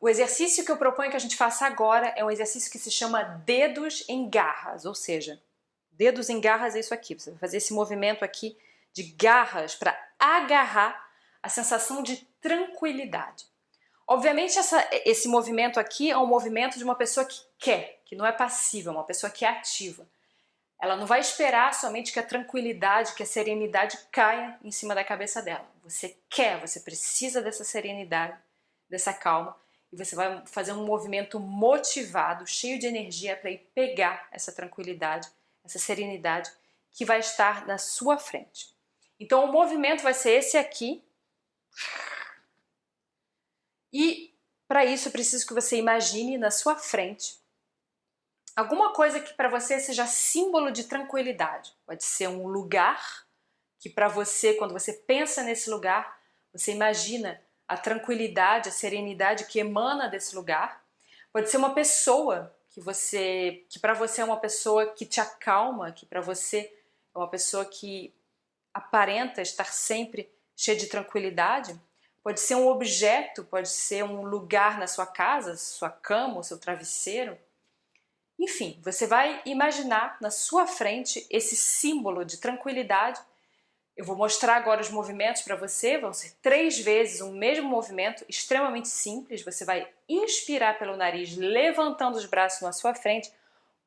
o exercício que eu proponho que a gente faça agora é um exercício que se chama dedos em garras, ou seja, dedos em garras é isso aqui, você vai fazer esse movimento aqui de garras para agarrar a sensação de tranquilidade. Obviamente essa, esse movimento aqui é um movimento de uma pessoa que quer, que não é passiva, é uma pessoa que é ativa. Ela não vai esperar somente que a tranquilidade, que a serenidade caia em cima da cabeça dela. Você quer, você precisa dessa serenidade, dessa calma, e você vai fazer um movimento motivado, cheio de energia para ir pegar essa tranquilidade, essa serenidade que vai estar na sua frente. Então o movimento vai ser esse aqui. E para isso eu preciso que você imagine na sua frente alguma coisa que para você seja símbolo de tranquilidade. Pode ser um lugar que para você, quando você pensa nesse lugar, você imagina a tranquilidade, a serenidade que emana desse lugar. Pode ser uma pessoa que você, que para você é uma pessoa que te acalma, que para você é uma pessoa que aparenta estar sempre cheia de tranquilidade. Pode ser um objeto, pode ser um lugar na sua casa, sua cama, seu travesseiro. Enfim, você vai imaginar na sua frente esse símbolo de tranquilidade. Eu vou mostrar agora os movimentos para você, vão ser três vezes o mesmo movimento, extremamente simples. Você vai inspirar pelo nariz, levantando os braços na sua frente,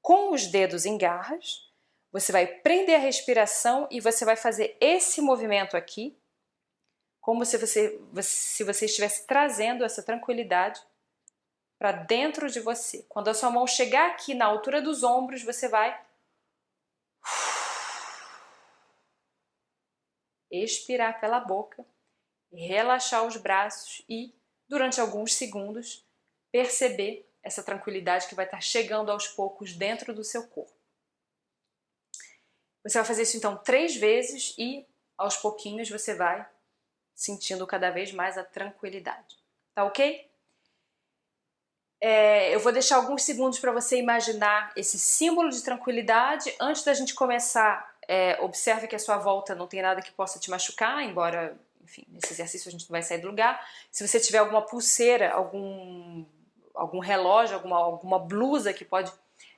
com os dedos em garras. Você vai prender a respiração e você vai fazer esse movimento aqui, como se você, se você estivesse trazendo essa tranquilidade para dentro de você. Quando a sua mão chegar aqui na altura dos ombros, você vai expirar pela boca, relaxar os braços e, durante alguns segundos, perceber essa tranquilidade que vai estar chegando aos poucos dentro do seu corpo. Você vai fazer isso então três vezes e aos pouquinhos você vai sentindo cada vez mais a tranquilidade. Tá ok? É, eu vou deixar alguns segundos para você imaginar esse símbolo de tranquilidade. Antes da gente começar, é, observe que a sua volta não tem nada que possa te machucar, embora, enfim, nesse exercício a gente não vai sair do lugar. Se você tiver alguma pulseira, algum, algum relógio, alguma, alguma blusa que pode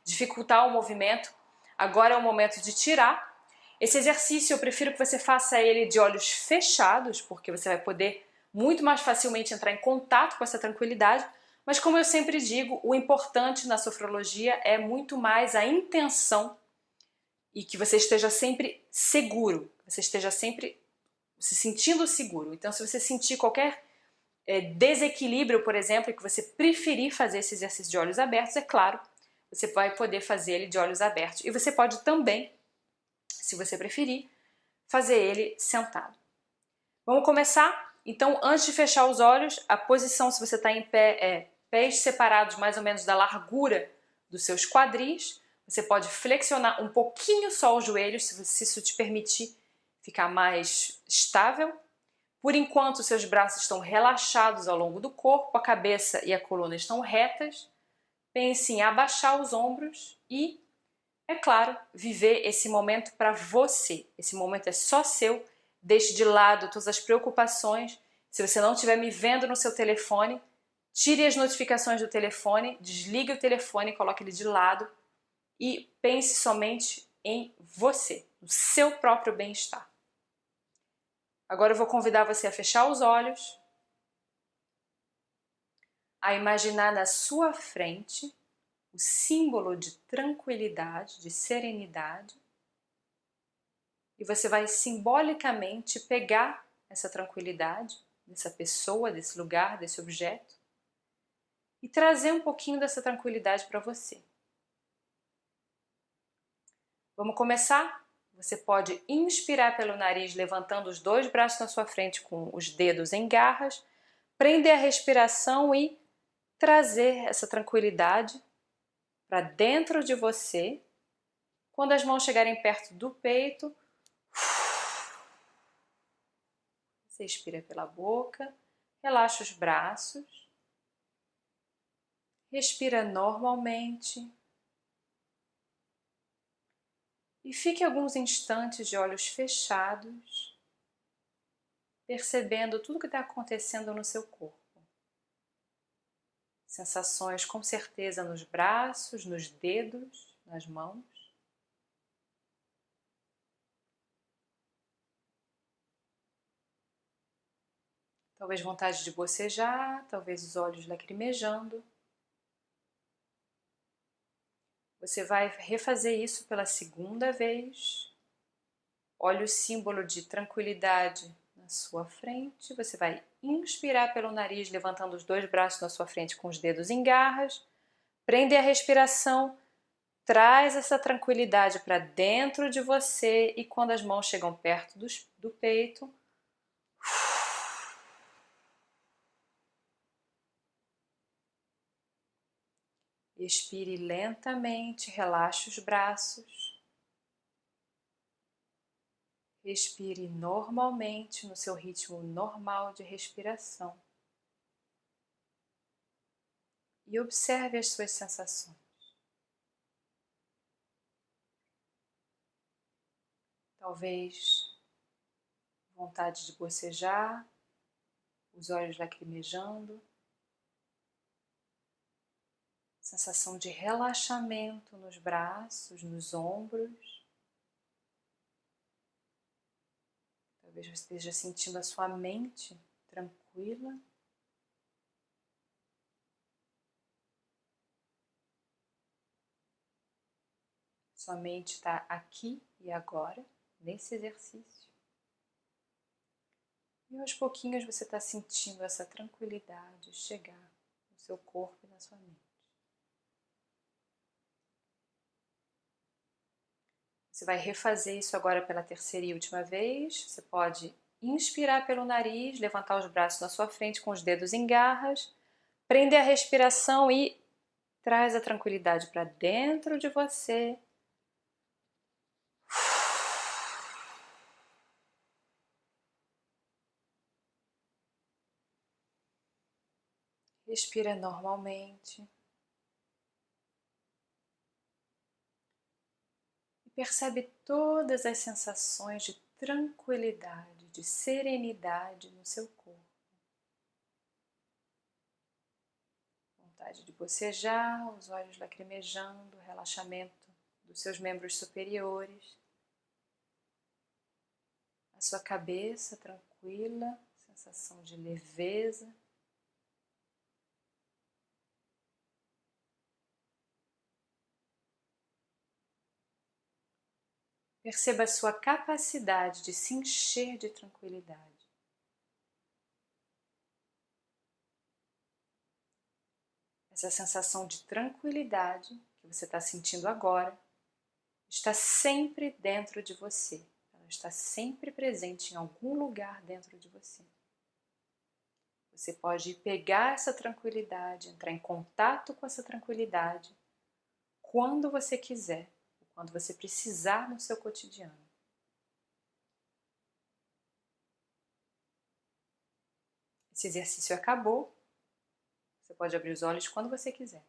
dificultar o movimento, agora é o momento de tirar. Esse exercício eu prefiro que você faça ele de olhos fechados, porque você vai poder muito mais facilmente entrar em contato com essa tranquilidade, mas como eu sempre digo, o importante na sofrologia é muito mais a intenção e que você esteja sempre seguro, você esteja sempre se sentindo seguro. Então se você sentir qualquer é, desequilíbrio, por exemplo, e que você preferir fazer esse exercício de olhos abertos, é claro, você vai poder fazer ele de olhos abertos. E você pode também, se você preferir, fazer ele sentado. Vamos começar? Então, antes de fechar os olhos, a posição, se você está em pé, é pés separados mais ou menos da largura dos seus quadris. Você pode flexionar um pouquinho só os joelhos, se isso te permitir ficar mais estável. Por enquanto, seus braços estão relaxados ao longo do corpo, a cabeça e a coluna estão retas. Pense em abaixar os ombros e, é claro, viver esse momento para você. Esse momento é só seu. Deixe de lado todas as preocupações. Se você não estiver me vendo no seu telefone, Tire as notificações do telefone, desligue o telefone, coloque ele de lado e pense somente em você, no seu próprio bem-estar. Agora eu vou convidar você a fechar os olhos, a imaginar na sua frente o símbolo de tranquilidade, de serenidade, e você vai simbolicamente pegar essa tranquilidade dessa pessoa, desse lugar, desse objeto, e trazer um pouquinho dessa tranquilidade para você. Vamos começar? Você pode inspirar pelo nariz, levantando os dois braços na sua frente com os dedos em garras, prender a respiração e trazer essa tranquilidade para dentro de você. Quando as mãos chegarem perto do peito, você expira pela boca, relaxa os braços respira normalmente e fique alguns instantes de olhos fechados, percebendo tudo que está acontecendo no seu corpo. Sensações com certeza nos braços, nos dedos, nas mãos. Talvez vontade de bocejar, talvez os olhos lacrimejando. Você vai refazer isso pela segunda vez. Olha o símbolo de tranquilidade na sua frente. Você vai inspirar pelo nariz, levantando os dois braços na sua frente com os dedos em garras. Prende a respiração. Traz essa tranquilidade para dentro de você e quando as mãos chegam perto do, do peito, Expire lentamente, relaxe os braços. Respire normalmente no seu ritmo normal de respiração. E observe as suas sensações. Talvez vontade de bocejar, os olhos lacrimejando sensação de relaxamento nos braços, nos ombros. Talvez você esteja sentindo a sua mente tranquila. Sua mente está aqui e agora, nesse exercício. E aos pouquinhos você está sentindo essa tranquilidade chegar no seu corpo e na sua mente. Você vai refazer isso agora pela terceira e última vez. Você pode inspirar pelo nariz, levantar os braços na sua frente com os dedos em garras, prender a respiração e traz a tranquilidade para dentro de você. Respira normalmente. Percebe todas as sensações de tranquilidade, de serenidade no seu corpo. Vontade de bocejar, os olhos lacrimejando, relaxamento dos seus membros superiores. A sua cabeça tranquila, sensação de leveza. Perceba a sua capacidade de se encher de tranquilidade. Essa sensação de tranquilidade que você está sentindo agora está sempre dentro de você. Ela está sempre presente em algum lugar dentro de você. Você pode pegar essa tranquilidade, entrar em contato com essa tranquilidade quando você quiser quando você precisar no seu cotidiano. Esse exercício acabou. Você pode abrir os olhos quando você quiser.